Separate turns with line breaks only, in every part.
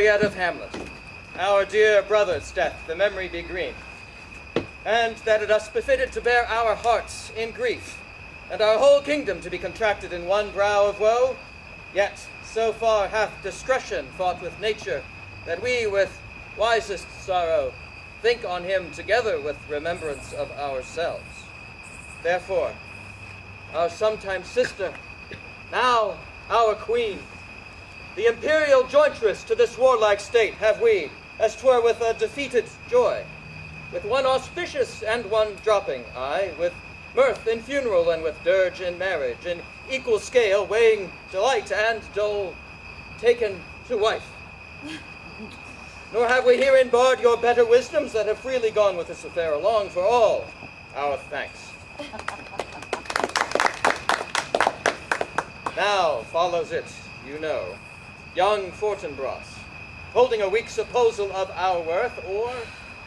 yet of Hamlet, our dear brother's death, the memory be green, and that it us befitted to bear our hearts in grief, and our whole kingdom to be contracted in one brow of woe, yet so far hath discretion fought with nature, that we with wisest sorrow think on him together with remembrance of ourselves. Therefore, our sometime sister, now our queen, the imperial jointress to this warlike state have we, as twere with a defeated joy, with one auspicious and one dropping, aye, with mirth in funeral and with dirge in marriage, in equal scale weighing delight and dole taken to wife. Nor have we herein barred your better wisdoms that have freely gone with this affair along for all our thanks. now follows it, you know, young Fortinbras, holding a weak supposal of our worth, or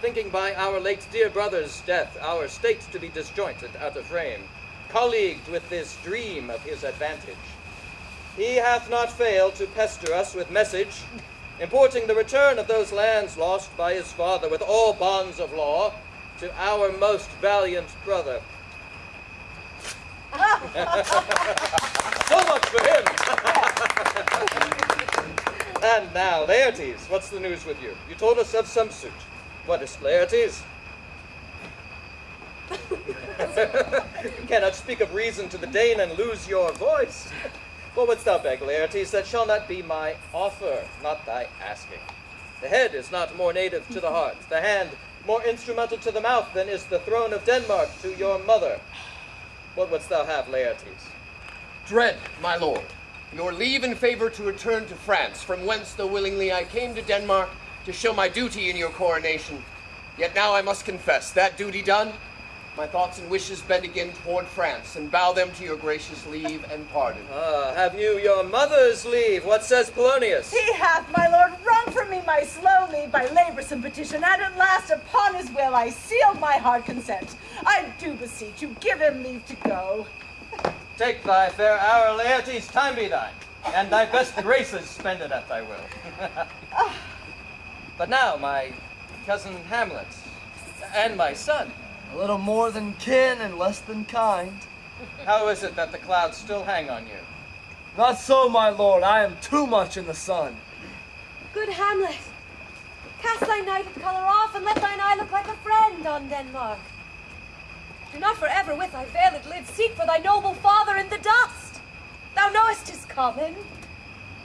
thinking by our late dear brother's death our state to be disjointed out of frame, colleagued with this dream of his advantage. He hath not failed to pester us with message, importing the return of those lands lost by his father with all bonds of law to our most valiant brother. so much for him! and now, Laertes, what's the news with you? You told us of some suit. What is Laertes? you cannot speak of reason to the Dane and lose your voice. What wouldst thou beg, Laertes? That shall not be my offer, not thy asking. The head is not more native to the heart, the hand more instrumental to the mouth than is the throne of Denmark to your mother. What wouldst thou have, Laertes?
Dread, my lord, your leave and favor to return to France, from whence, though willingly I came to Denmark to show my duty in your coronation. Yet now I must confess, that duty done, my thoughts and wishes bend again toward France, and bow them to your gracious leave and pardon.
Ah, have you your mother's leave? What says Polonius?
He hath, my lord, wrung from me my slow leave by laborsome petition, and at last upon his will I sealed my hard consent. I do beseech you, give him leave to go.
Take thy fair hour, Laertes, time be thine, and thy best graces spend it at thy will. but now, my cousin Hamlet, and my son,
a little more than kin and less than kind.
How is it that the clouds still hang on you?
Not so, my lord. I am too much in the sun.
Good Hamlet, cast thy nighted colour off, and let thine eye look like a friend on Denmark. Do not forever with thy veiled lids seek for thy noble father in the dust. Thou knowest 'tis common.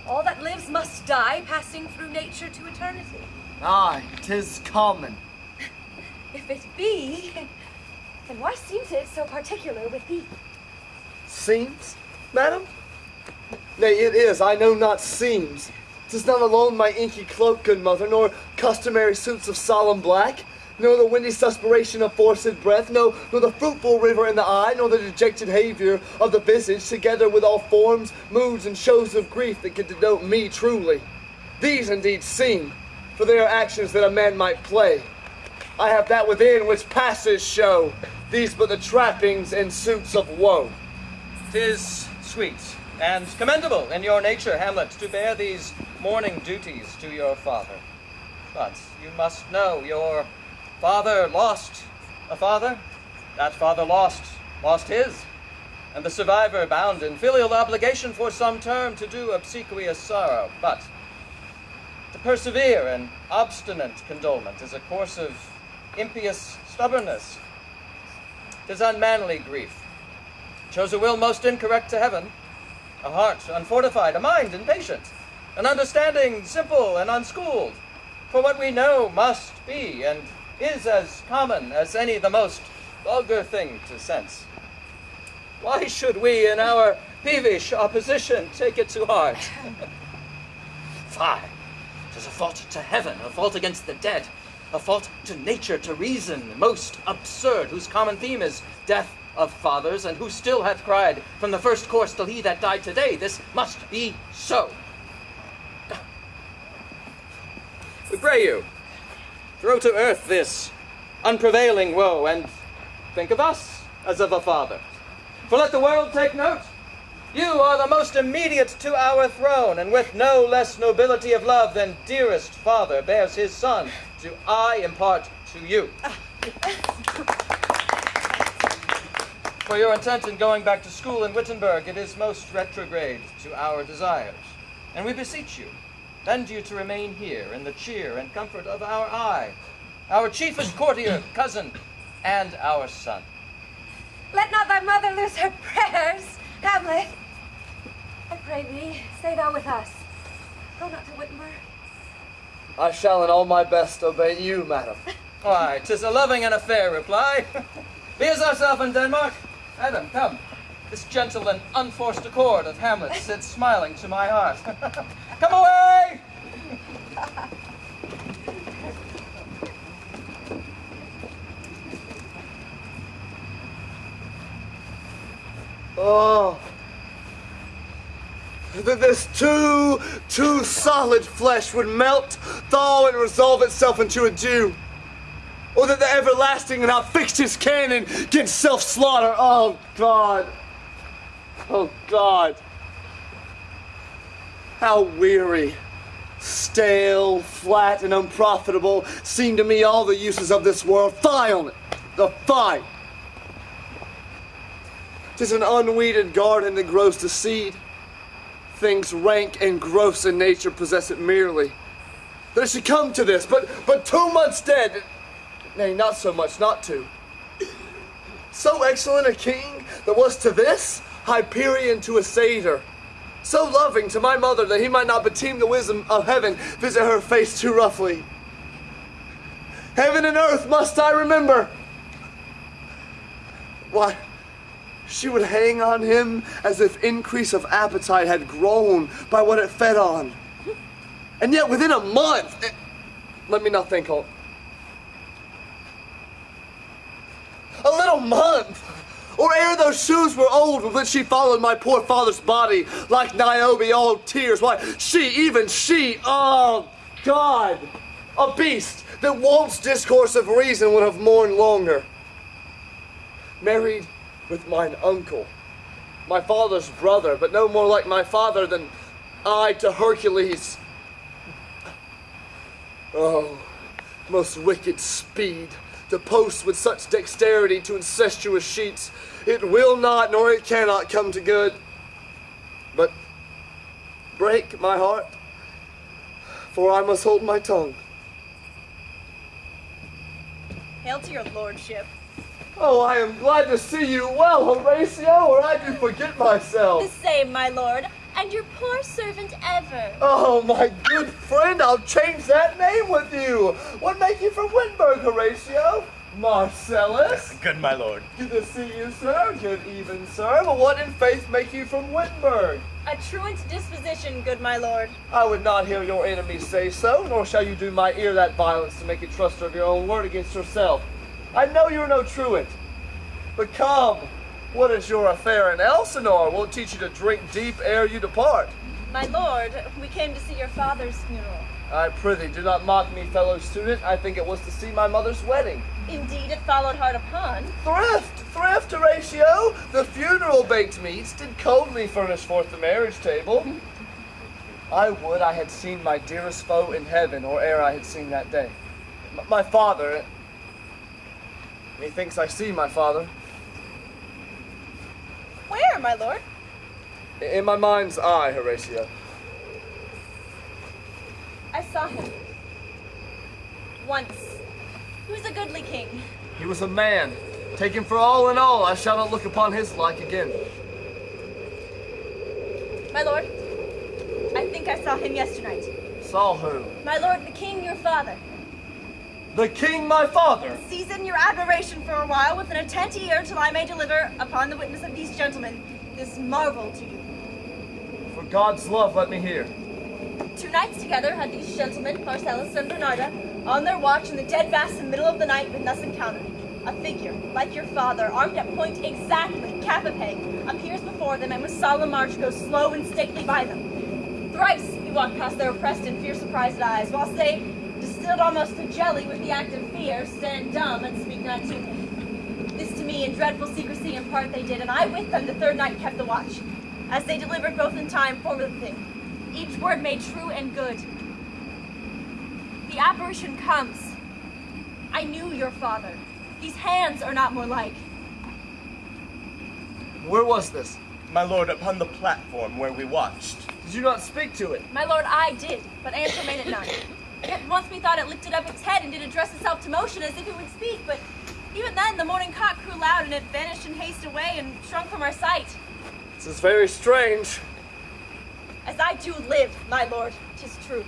All that lives must die, passing through nature to eternity.
Aye, 'tis common.
If it be, then why seems it so particular with thee?
Seems, madam? Nay, it is, I know not seems. Tis not alone my inky cloak, good mother, nor customary suits of solemn black, nor the windy suspiration of forced breath, no, nor the fruitful river in the eye, nor the dejected behavior of the visage, together with all forms, moods, and shows of grief that can denote me truly. These indeed seem, for they are actions that a man might play, I have that within which passes show, these but the trappings and suits of woe.
Tis sweet and commendable in your nature, Hamlet, to bear these mourning duties to your father. But you must know your father lost a father, that father lost, lost his, and the survivor bound in filial obligation for some term to do obsequious sorrow. But to persevere in obstinate condolement is a course of impious stubbornness. Tis unmanly grief. Chose a will most incorrect to heaven, a heart unfortified, a mind impatient, an understanding simple and unschooled. For what we know must be, and is as common as any the most vulgar thing to sense. Why should we, in our peevish opposition, take it to heart? Fie! Tis a fault to heaven, a fault against the dead, a fault to nature, to reason, most absurd, whose common theme is death of fathers, and who still hath cried from the first course till he that died today, this must be so. We pray you, throw to earth this unprevailing woe, and think of us as of a father. For let the world take note, You are the most immediate to our throne, and with no less nobility of love than dearest father bears his son, do I impart to you. For your intent in going back to school in Wittenberg, it is most retrograde to our desires. And we beseech you, bend you to remain here in the cheer and comfort of our eye, our chiefest courtier, cousin, and our son.
Let not thy mother lose her prayers, Hamlet. I pray thee, stay thou with us. Go not to Wittenberg.
I shall in all my best obey you, madam.
Why, 'tis a loving and a fair reply. Be as ourself in Denmark. Adam, come. This gentle and unforced accord of Hamlet sits smiling to my heart. come away!
Oh. That this too, too solid flesh would melt, thaw, and resolve itself into a dew. Or that the everlasting and not his canon against self slaughter. Oh, God. Oh, God. How weary, stale, flat, and unprofitable seem to me all the uses of this world. Fie on it. The fie. 'Tis an unweeded garden that grows to seed. Things rank and gross in nature possess it merely. It should come to this, but but two months dead. Nay, not so much, not two. So excellent a king that was to this Hyperion to a satyr. So loving to my mother that he might not beteem the wisdom of heaven visit her face too roughly. Heaven and earth must I remember. Why, she would hang on him as if increase of appetite had grown by what it fed on. And yet within a month, it- let me not think, Holt. A little month, or ere those shoes were old with which she followed my poor father's body like Niobe all tears. Why, she, even she, oh God, a beast that once discourse of reason would have mourned longer married with mine uncle, my father's brother, but no more like my father than I to Hercules. Oh, most wicked speed to post with such dexterity to incestuous sheets. It will not, nor it cannot come to good. But break my heart, for I must hold my tongue.
Hail to your lordship.
Oh, I am glad to see you well, Horatio, or I do forget myself.
The same, my lord, and your poor servant ever.
Oh, my good friend, I'll change that name with you. What make you from Wittenberg, Horatio? Marcellus?
Good, my lord.
Good to see you, sir. Good even, sir. But what in faith make you from Wittenberg?
A truant disposition, good my lord.
I would not hear your enemies say so, nor shall you do my ear that violence to make a truster of your own word against yourself. I know you're no truant. But come, what is your affair in Elsinore? We'll teach you to drink deep ere you depart.
My lord, we came to see your father's funeral.
I prithee, do not mock me, fellow student. I think it was to see my mother's wedding.
Indeed, it followed hard upon.
Thrift, thrift, Horatio! The funeral baked meats did coldly furnish forth the marriage table. I would I had seen my dearest foe in heaven, or ere I had seen that day. M- my father. Methinks I see my father.
Where, my lord?
In my mind's eye, Horatio.
I saw him. Once. He was a goodly king.
He was a man. Taken for all in all, I shall not look upon his like again.
My lord, I think I saw him yesternight.
Saw who?
My lord, the king, your father.
The king, my father!
Season your admiration for a while with an attent ear till I may deliver, upon the witness of these gentlemen, this marvel to you.
For God's love, let me hear.
Two nights together had these gentlemen, Marcellus and Bernardo, on their watch in the dead vast middle of the night, been thus encountered. A figure, like your father, armed at point exactly, cap a peg, appears before them, and with solemn march goes slow and stately by them. Thrice he walked past their oppressed and fear surprised eyes, whilst they, distilled almost to jelly with the act of fear, stand dumb and speak not to him. This to me in dreadful secrecy in part they did, and I with them the third night kept the watch. as they delivered both in time form of the thing, each word made true and good. The apparition comes. I knew your father. These hands are not more like.
Where was this?
My lord, upon the platform where we watched.
Did you not speak to it?
My lord, I did, but answer made it none. Yet once methought it lifted up its head and did address itself to motion as if it would speak, but even then the morning cock crew loud and it vanished in haste away and shrunk from our sight.
This is very strange.
As I do live, my lord, 'tis true.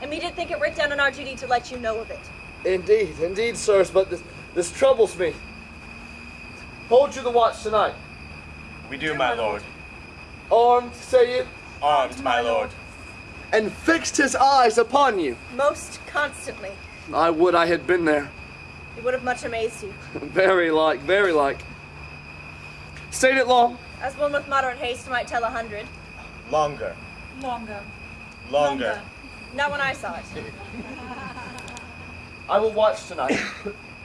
And we did think it writ down on our duty to let you know of it.
Indeed, indeed, sirs, but this, this troubles me. Hold you the watch tonight.
We do, my lord.
Armed, say you,
Armed, my lord.
And fixed his eyes upon you.
Most constantly.
I would I had been there.
It would have much amazed you.
Very like, very like. Stayed it long?
As one with moderate haste might tell a hundred.
Longer.
Longer.
Longer.
Not when I saw it.
I will watch tonight.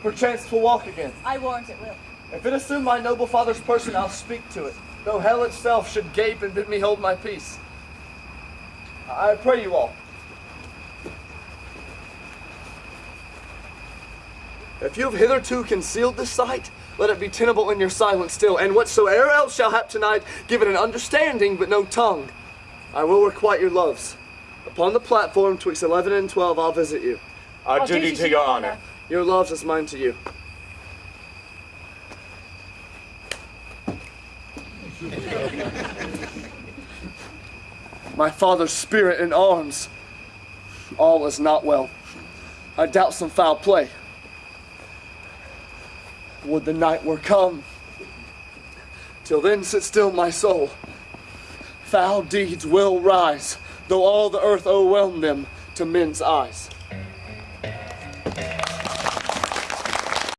Perchance twill walk again.
I warrant it will.
If it assume my noble father's person, I'll speak to it. Though hell itself should gape and bid me hold my peace. I pray you all. If you have hitherto concealed this sight, let it be tenable in your silence still, and whatsoe'er else shall hap tonight, give it an understanding but no tongue. I will requite your loves. Upon the platform twixt eleven and twelve, I'll visit you.
Our oh, duty to your honor.
Your loves is mine to you. My father's spirit in arms. All is not well. I doubt some foul play. Would the night were come. Till then sit still my soul. Foul deeds will rise, though all the earth o'erwhelm them to men's eyes.